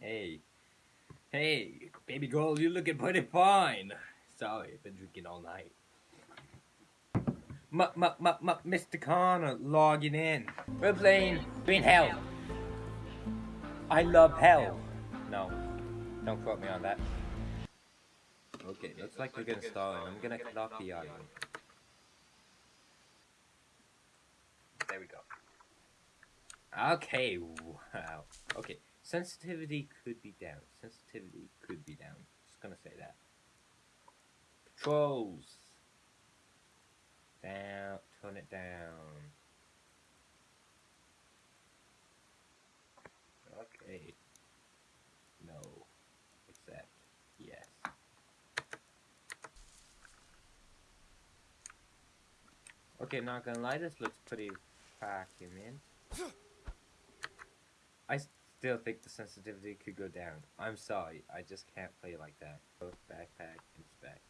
Hey. Hey, baby girl, you looking pretty fine. Sorry, I've been drinking all night. M m m m Mr. Connor logging in. We're playing Green Hell. I love hell. No, don't quote me on that. Okay, looks like we're gonna start and I'm gonna cut off the audio. There we go. Okay, wow. Okay, sensitivity could be down. Sensitivity could be down. Just gonna say that. Patrols. Down, turn it down. Okay. No. Accept. Yes. Okay, not gonna lie, this looks pretty fucking in. I still think the sensitivity could go down. I'm sorry, I just can't play like that. Both backpack, inspect.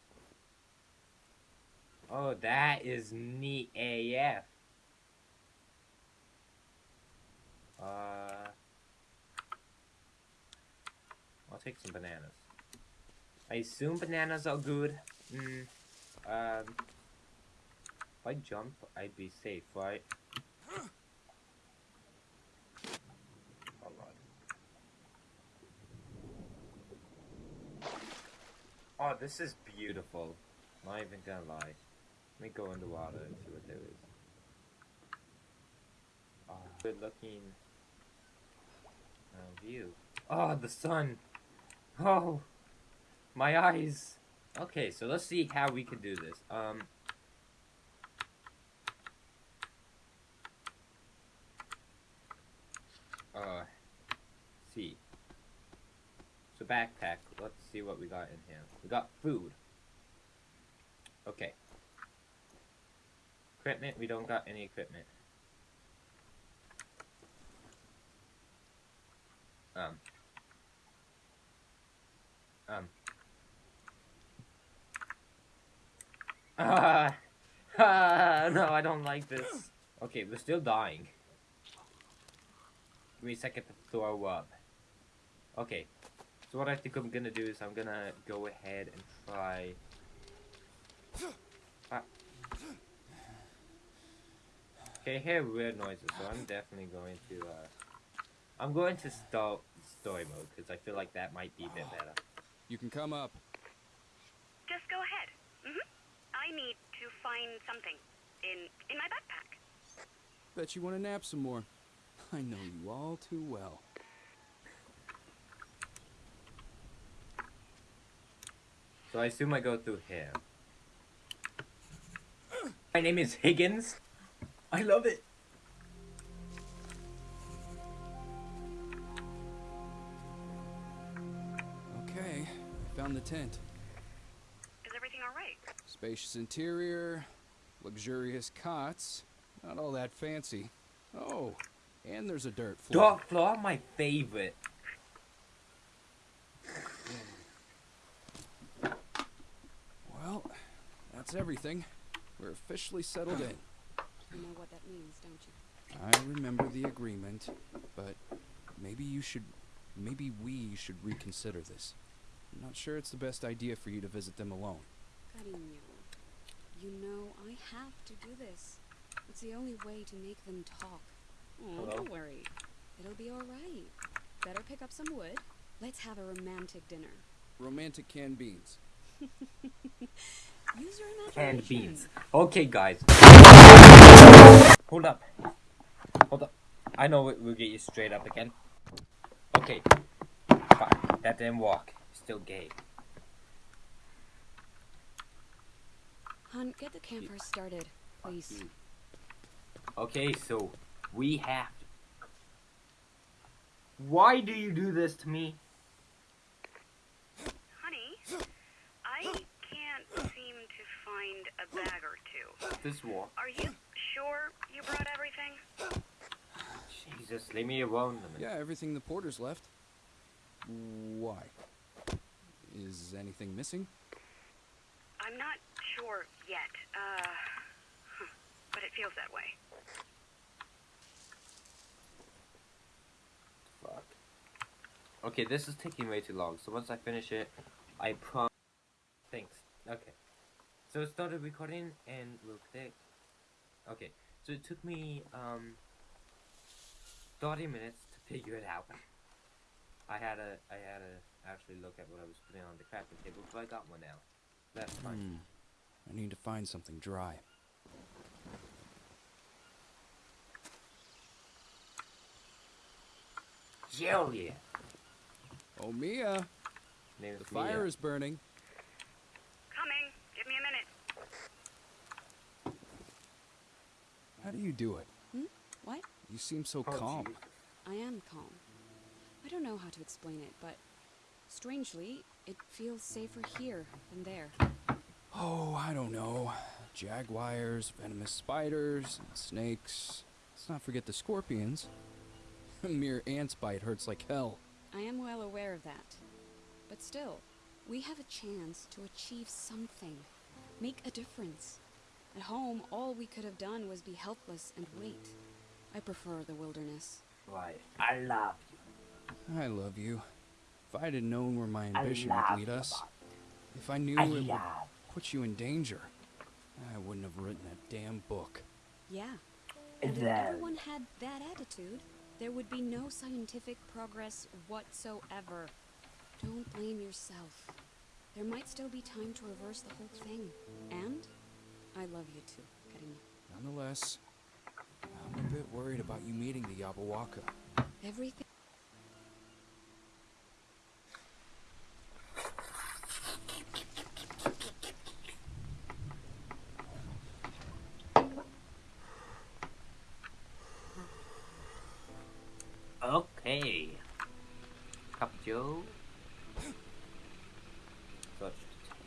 Oh, that is neat AF. Uh, I'll take some bananas. I assume bananas are good. Mm, um, if I jump, I'd be safe, right? Alright. Oh, this is beautiful. Not even gonna lie. Let me go in the water and see what there is. Oh, good looking uh, view. Oh, the sun! Oh! My eyes! Okay, so let's see how we can do this. Um... Uh... Backpack, let's see what we got in here. We got food. Okay. Equipment, we don't got any equipment. Um. Um. Ah, ah, no, I don't like this. Okay, we're still dying. Give me a second to throw up. Okay, so what I think I'm gonna do is I'm gonna go ahead and try... Ah. Okay, I hear weird noises, so I'm definitely going to, uh... I'm going to start story mode, because I feel like that might be a bit better. You can come up. Just go ahead. hmm I need to find something in in my backpack. Bet you want to nap some more. I know you all too well. So I assume I go through here. My name is Higgins. I love it. Okay, found the tent. Is everything all right? Spacious interior, luxurious cots, not all that fancy. Oh, and there's a dirt floor. Dark floor, my favorite. Well, that's everything. We're officially settled in. You know what that means, don't you? I remember the agreement, but maybe you should, maybe we should reconsider this. I'm not sure it's the best idea for you to visit them alone. Cariño, you know I have to do this. It's the only way to make them talk. Oh, Hello? don't worry. It'll be all right. Better pick up some wood. Let's have a romantic dinner. Romantic canned beans. Use your imagination. Canned beans. Okay, guys. Hold up. Hold up. I know we- we'll get you straight up again. Okay. Fuck. That didn't work. Still gay. Hun, get the campfire started, please. Okay, so we have to. Why do you do this to me? Honey, I can't seem to find a bag or two. This war. Are you sure you brought everything? Jesus, leave me alone a. Yeah, everything the porters left. Why? Is anything missing? I'm not sure yet. Uh, but it feels that way. Fuck. Okay, this is taking way too long. So once I finish it, I prom. Thanks. Okay. So it started recording and real quick. Okay. So it took me um 30 minutes to figure it out. I had to I had to actually look at what I was putting on the crafting table, but I got one now. That's fine. Hmm. I need to find something dry. Hell yeah. Oh, Mia! The fire Mia. is burning. Coming. Give me a minute. How do you do it? Hmm? What? You seem so Oh, calm. jeez. I am calm. I don't know how to explain it, but strangely, it feels safer here than there. Oh, I don't know. Jaguars, venomous spiders, and snakes. Let's not forget the scorpions. A mere ant's bite hurts like hell. I am well aware of that. But still, we have a chance to achieve something, make a difference. At home, all we could have done was be helpless and wait. I prefer the wilderness. Why? I love you. I love you. If I'd have known where my ambition would lead us, if I knew I it would put you in danger, I wouldn't have written that damn book. Yeah. And if everyone had that attitude, there would be no scientific progress whatsoever. Don't blame yourself. There might still be time to reverse the whole thing. And I love you too, Cariño. Nonetheless, I'm a bit worried about you meeting the Yabahuaca. Everything. Okay. Cup Joe. Such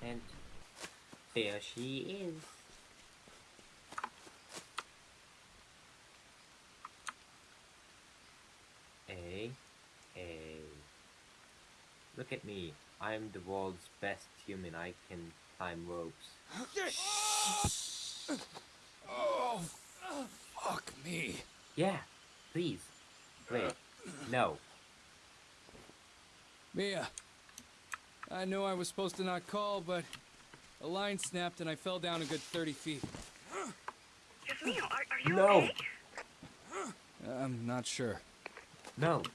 tent. There she is. A. A. Look at me. I'm the world's best human. I can climb ropes. Oh, fuck me. Yeah, please. Wait. No. Mia, I know I was supposed to not call, but a line snapped and I fell down a good 30 feet. Jasmine, are, are you No. okay? I'm not sure. No. Hold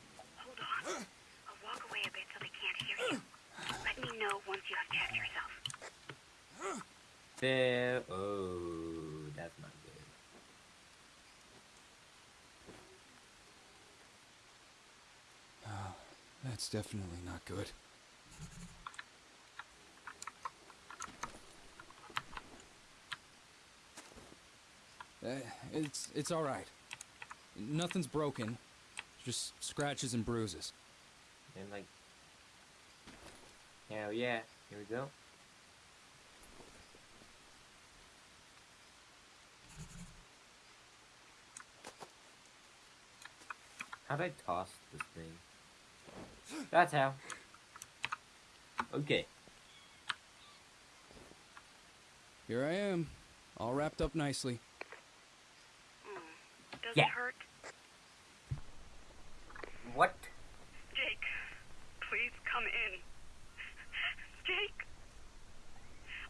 on. I'll walk away a bit so they can't hear you. Let me know once you have checked yourself. There. Oh, that's not good. That's definitely not good. Uh, it's it's all right. Nothing's broken. Just scratches and bruises. And like. Hell yeah. Here we go. How'd I toss this thing? That's how. Okay. Here I am, all wrapped up nicely. Hmm. Does Yeah. it hurt? What? Jake, please come in. Jake,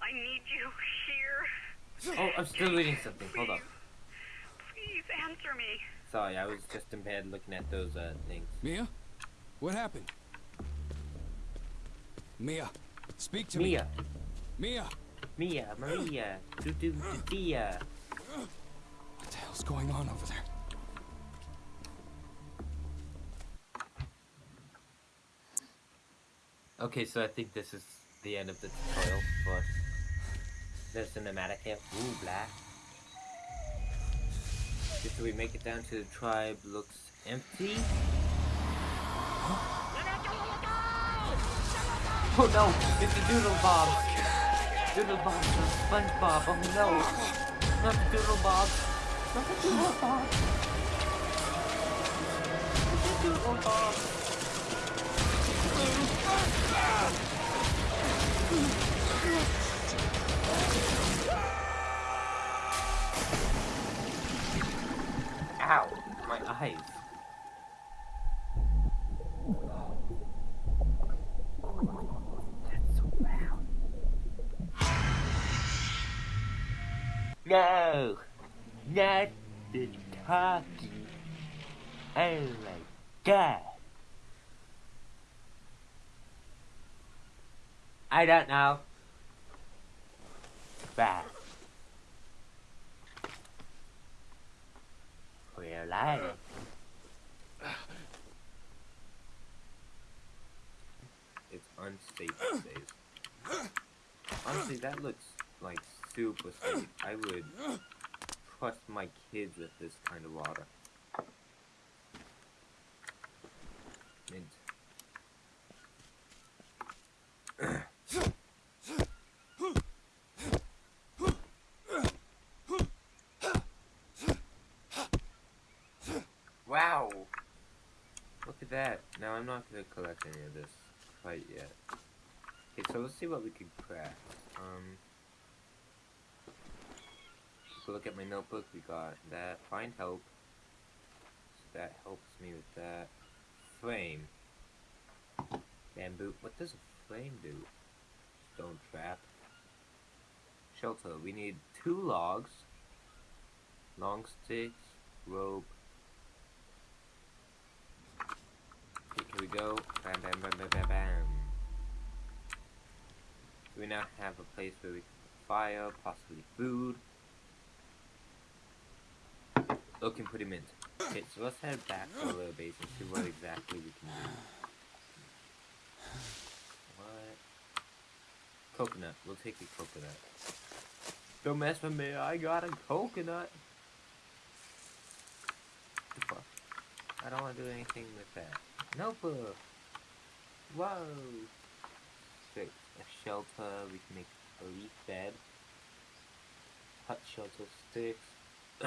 I need you here. Oh, I'm still reading something. Hold up. Please answer me. Sorry, I was just in bed looking at those uh things. Mia, what happened? Mia, speak to me. Mia, Mia, Mia, Maria, do do Dia. what the hell's going on over there? Okay, so I think this is the end of the tutorial for the cinematic here. Ooh, black. Did we make it down to the tribe looks empty? Oh no, it's the Doodle Bob! Doodle Bob, the SpongeBob, oh no! Not the Doodle Bob! Not the Doodle Bob! Not Doodle Bob! That's so. No! Not the talking. Oh my god. I don't know. Bad. We're lying. Save. Honestly, that looks like super safe. I would trust my kids with this kind of water. Mint. wow! Look at that. Now I'm not gonna collect any of this quite yet. Okay, so let's see what we could craft. Um, we look at my notebook, we got that. Find help. So that helps me with that. Flame. Bamboo. What does a flame do? Stone trap. Shelter. We need two logs. Long sticks. Rope. Okay, here we go. Bam, bam, bam, bam, bam, bam. We now have a place where we can put fire, possibly food. Looking pretty mint. Okay, so let's head back to our little base and see what exactly we can do. What? Coconut. We'll take the coconut. Don't mess with me. I got a coconut. I don't want to do anything with that. Nope. Whoa. A shelter. We can make a leaf bed. Hut shelter sticks.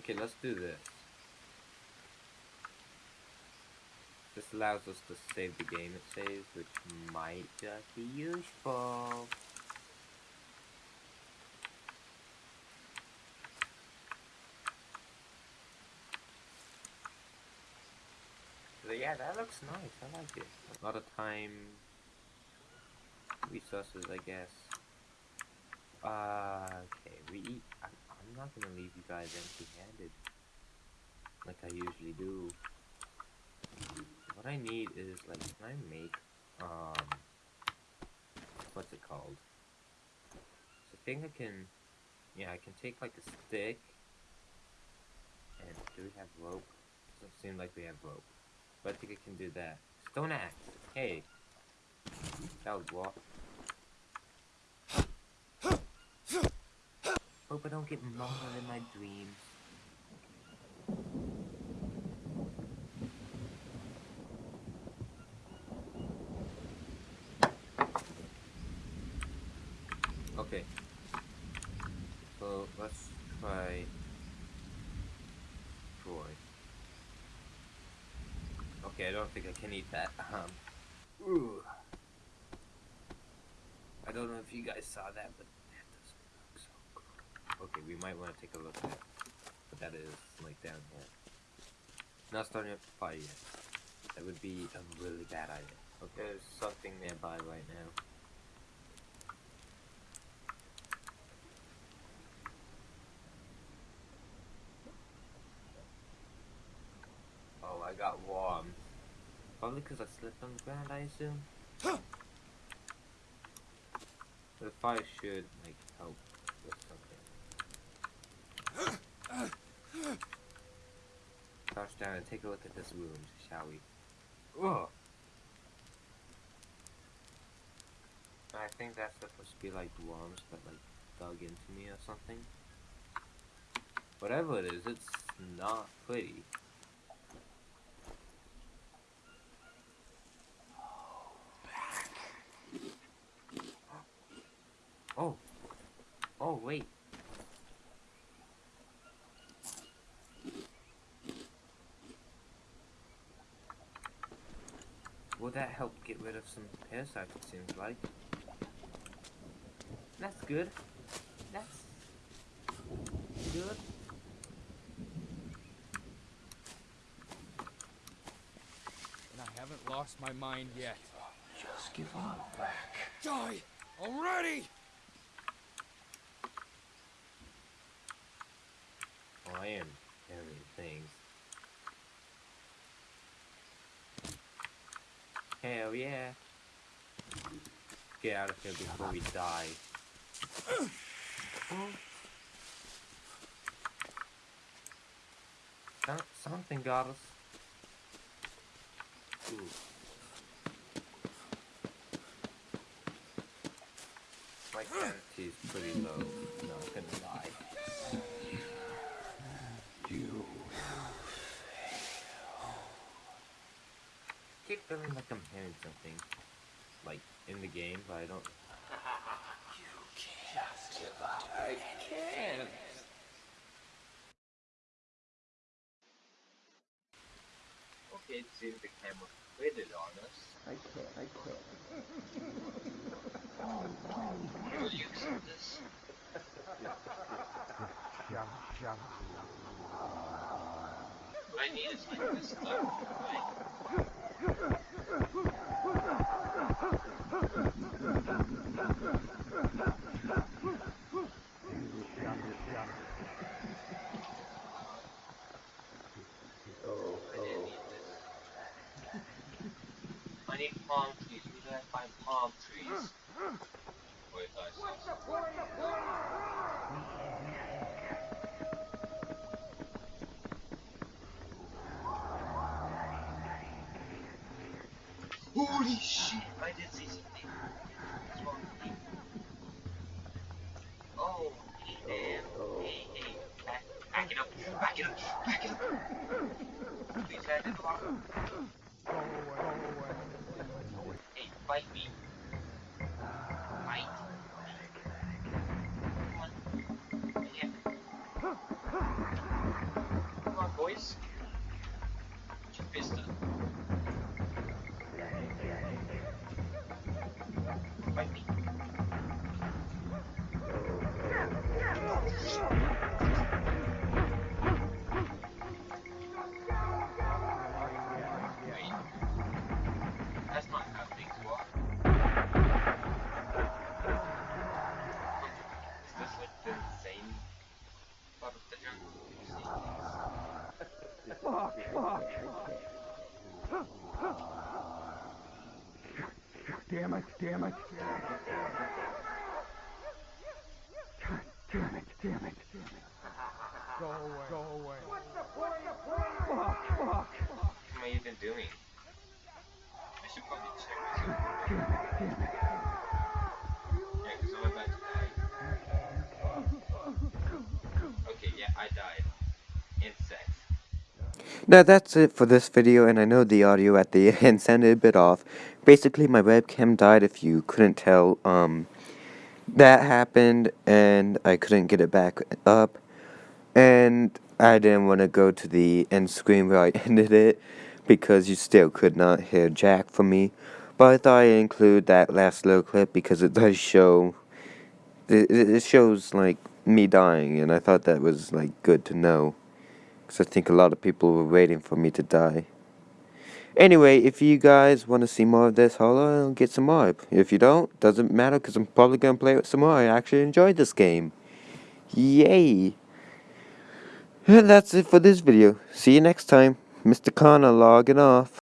okay, let's do this. This allows us to save the game it saves, which might just be useful. So yeah, that looks nice. I like it. A lot of time, resources, I guess. Uh, okay, we. I'm, I'm not gonna leave you guys empty-handed, like I usually do. What I need is like, can I make um, what's it called? So I think I can. Yeah, I can take like a stick. And do we have rope? Doesn't seem like we have rope. But I think I can do that. Stone axe. Hey. That was what? Hope I don't get mauled in my dreams. Okay. So let's try Troy. Okay, I don't think I can eat that. Um, ooh. I don't know if you guys saw that, but that doesn't look so good. Okay, we might want to take a look at what that is, like down here. Not starting up fire yet. That would be a really bad idea. Okay, there's something nearby right now. Oh, I got warm. Probably because I slipped on the ground, I assume. The fire should, like, help with something. Crouch down and take a look at this wound, shall we? Ugh! I think that's supposed to be like worms that like dug into me or something. Whatever it is, it's not pretty. Oh. Oh, wait. Will that help get rid of some parasites, it seems like? That's good. That's good. And I haven't lost my mind yet. Just give up, Black. Die already! I things. Hell yeah. Get out of here before we die. Some- Something got us. Ooh. My sanity is pretty low. Not gonna lie. You. Keep feeling like I'm hearing something, like in the game, but I don't. I can't. Okay, it seems the camera quitted on us. I can't. I can't. Will you accept this? What I need is like this stuff, right? Go, go, go, go, go. Holy shit! It, damn it. God damn it, damn it, damn it. Go away, go away. What the Fuck, fuck. fuck. What am I even doing? I should probably check this. Damn it, damn it. Yeah, 'cause I'm about to die. Okay, yeah, I died. Insect. Now that's it for this video and I know the audio at the end sounded a bit off. Basically my webcam died if you couldn't tell. Um, that happened and I couldn't get it back up. And I didn't want to go to the end screen where I ended it because you still could not hear Jack from me. But I thought I'd include that last little clip because it does show, it, it it shows like me dying and I thought that was like good to know. Because I think a lot of people were waiting for me to die. Anyway, if you guys want to see more of this, holla and get some more. If you don't, doesn't matter because I'm probably going to play it some more. I actually enjoyed this game. Yay! And that's it for this video. See you next time. Mr. Connor logging off.